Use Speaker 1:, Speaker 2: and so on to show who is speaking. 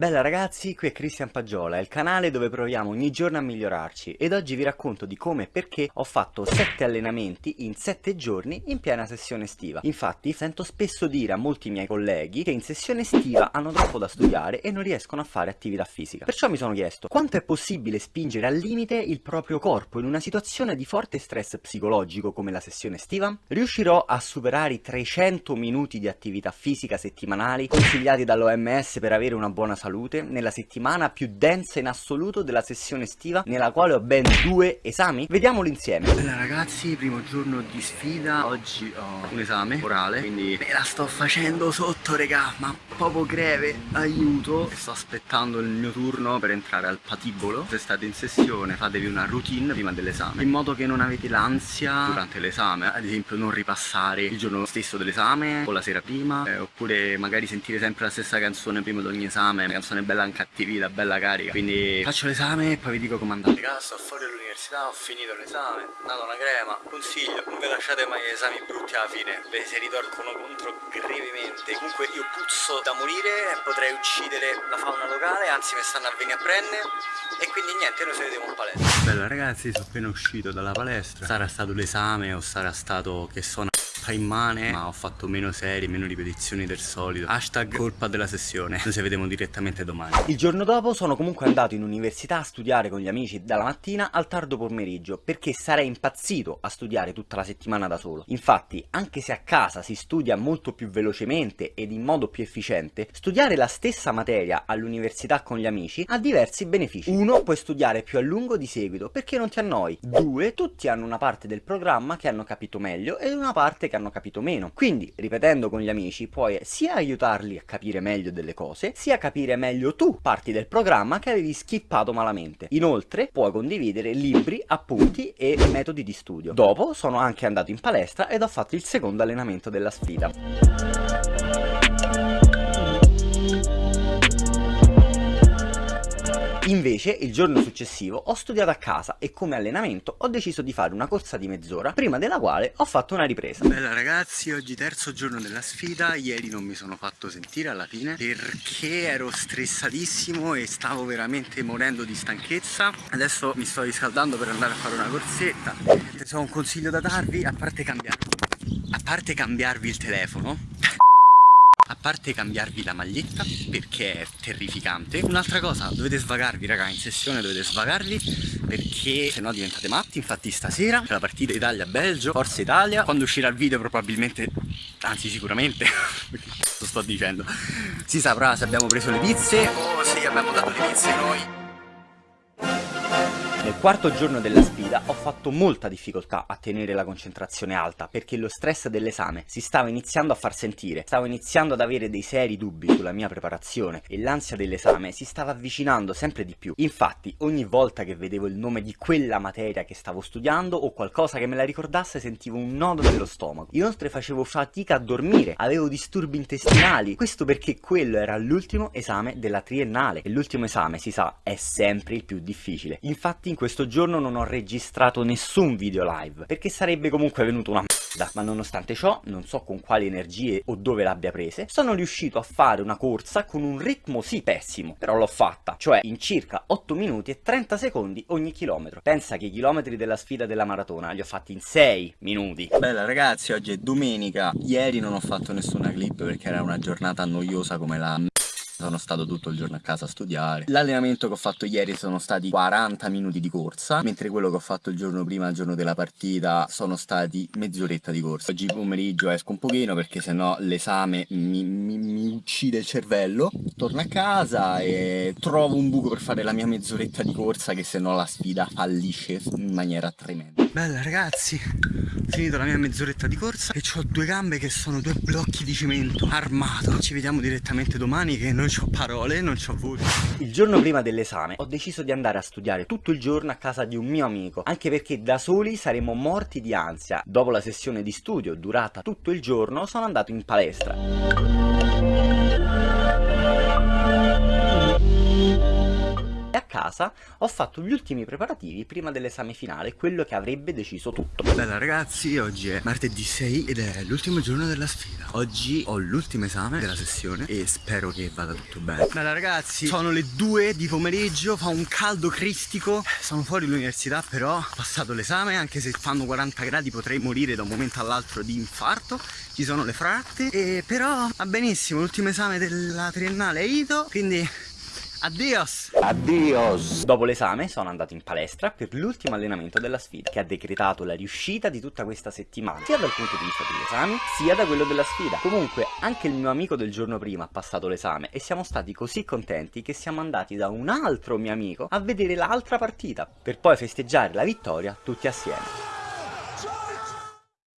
Speaker 1: Bella ragazzi, qui è Cristian Pagiola, il canale dove proviamo ogni giorno a migliorarci ed oggi vi racconto di come e perché ho fatto 7 allenamenti in 7 giorni in piena sessione estiva. Infatti sento spesso dire a molti miei colleghi che in sessione estiva hanno troppo da studiare e non riescono a fare attività fisica. Perciò mi sono chiesto quanto è possibile spingere al limite il proprio corpo in una situazione di forte stress psicologico come la sessione estiva? Riuscirò a superare i 300 minuti di attività fisica settimanali consigliati dall'OMS per avere una buona salute salute nella settimana più densa in assoluto della sessione estiva nella quale ho ben due esami? Vediamolo insieme.
Speaker 2: Bella ragazzi, primo giorno di sfida. Oggi ho un esame orale Quindi me la sto facendo sotto regà Ma proprio greve, aiuto. Sto aspettando il mio turno per entrare al patibolo. Se state in sessione fatevi una routine prima dell'esame. In modo che non avete l'ansia durante l'esame. Ad esempio non ripassare il giorno stesso dell'esame O la sera prima eh, Oppure magari sentire sempre la stessa canzone prima di ogni esame canzone bella incattivita, bella carica. Quindi faccio l'esame e poi vi dico com'è andato Raga, sto fuori dall'università, ho finito l'esame Dato una crema, consiglio, non vi lasciate mai esami brutti alla fine Ve si ritorcono contro gravemente. Comunque io puzzo da morire, potrei uccidere la fauna locale Anzi mi stanno a venire a prendere E quindi niente, noi ci vediamo in palestra. Bella ragazzi, sono appena uscito dalla palestra. Sarà stato l'esame o sarà stato che sono immane ma ho fatto meno serie, meno ripetizioni del solito. Hashtag colpa della sessione. Noi ci vediamo direttamente domani.
Speaker 1: Il giorno dopo sono comunque andato in università a studiare con gli amici dalla mattina al tardo pomeriggio perché sarei impazzito a studiare tutta la settimana da solo. Infatti anche se a casa si studia molto più velocemente ed in modo più efficiente studiare la stessa materia all'università con gli amici ha diversi benefici. Uno puoi studiare più a lungo di seguito perché non ti annoi. Due tutti hanno una parte del programma che hanno capito meglio ed una parte che hanno capito meno. Quindi, ripetendo con gli amici, puoi sia aiutarli a capire meglio delle cose, sia capire meglio tu parti del programma che avevi skippato malamente. Inoltre, puoi condividere libri, appunti e metodi di studio. Dopo, sono anche andato in palestra ed ho fatto il secondo allenamento della sfida. Invece il giorno successivo ho studiato a casa e come allenamento ho deciso di fare una corsa di mezz'ora prima della quale ho fatto una ripresa.
Speaker 2: Bella ragazzi, oggi terzo giorno della sfida, ieri non mi sono fatto sentire alla fine perché ero stressatissimo e stavo veramente morendo di stanchezza. Adesso mi sto riscaldando per andare a fare una corsetta. Se ho un consiglio da darvi, a parte cambiarvi, a parte cambiarvi il telefono, a parte cambiarvi la maglietta perché è terrificante un'altra cosa dovete svagarvi raga in sessione dovete svagarvi perché se no diventate matti infatti stasera c'è la partita Italia-Belgio Forza Italia quando uscirà il video probabilmente anzi sicuramente lo sto dicendo si saprà se abbiamo preso le pizze. O se abbiamo dato le pizze noi
Speaker 1: nel quarto giorno della sfida ho fatto molta difficoltà a tenere la concentrazione alta perché lo stress dell'esame si stava iniziando a far sentire, stavo iniziando ad avere dei seri dubbi sulla mia preparazione e l'ansia dell'esame si stava avvicinando sempre di più. Infatti ogni volta che vedevo il nome di quella materia che stavo studiando o qualcosa che me la ricordasse sentivo un nodo nello stomaco. Inoltre facevo fatica a dormire, avevo disturbi intestinali, questo perché quello era l'ultimo esame della triennale e l'ultimo esame si sa è sempre il più difficile. Infatti in questo giorno non ho registrato nessun video live, perché sarebbe comunque venuto una merda, ma nonostante ciò, non so con quali energie o dove l'abbia prese, sono riuscito a fare una corsa con un ritmo sì pessimo, però l'ho fatta, cioè in circa 8 minuti e 30 secondi ogni chilometro. Pensa che i chilometri della sfida della maratona li ho fatti in 6 minuti.
Speaker 2: Bella ragazzi, oggi è domenica, ieri non ho fatto nessuna clip perché era una giornata noiosa come la sono stato tutto il giorno a casa a studiare. L'allenamento che ho fatto ieri sono stati 40 minuti di corsa Mentre quello che ho fatto il giorno prima, il giorno della partita, sono stati mezz'oretta di corsa. Oggi pomeriggio esco un pochino perché sennò l'esame mi, mi, mi uccide il cervello. Torno a casa e trovo un buco per fare la mia mezz'oretta di corsa Che sennò la sfida fallisce in maniera tremenda. Bella ragazzi, finito la mia mezz'oretta di corsa E ho due gambe che sono due blocchi di cemento armato Ci vediamo direttamente domani che non ho parole, non ho voce.
Speaker 1: Il giorno prima dell'esame ho deciso di andare a studiare tutto il giorno a casa di un mio amico, anche perché da soli saremmo morti di ansia. Dopo la sessione di studio, durata tutto il giorno, sono andato in palestra. Casa ho fatto gli ultimi preparativi prima dell'esame finale, quello che avrebbe deciso tutto.
Speaker 2: Bella ragazzi, oggi è martedì 6 ed è l'ultimo giorno della sfida. Oggi ho l'ultimo esame della sessione e spero che vada tutto bene. Bella ragazzi, sono le 2 di pomeriggio, fa un caldo cristico, sono fuori l'università però ho passato l'esame anche se fanno 40 gradi potrei morire da un momento all'altro di infarto. Ci sono le fratte e però va benissimo, l'ultimo esame della triennale è ITO, quindi Addios!
Speaker 1: Addios! Dopo l'esame sono andato in palestra per l'ultimo allenamento della sfida, che ha decretato la riuscita di tutta questa settimana, sia dal punto di vista degli esami, sia da quello della sfida. Comunque, anche il mio amico del giorno prima ha passato l'esame e siamo stati così contenti che siamo andati da un altro mio amico a vedere l'altra partita, per poi festeggiare la vittoria tutti assieme.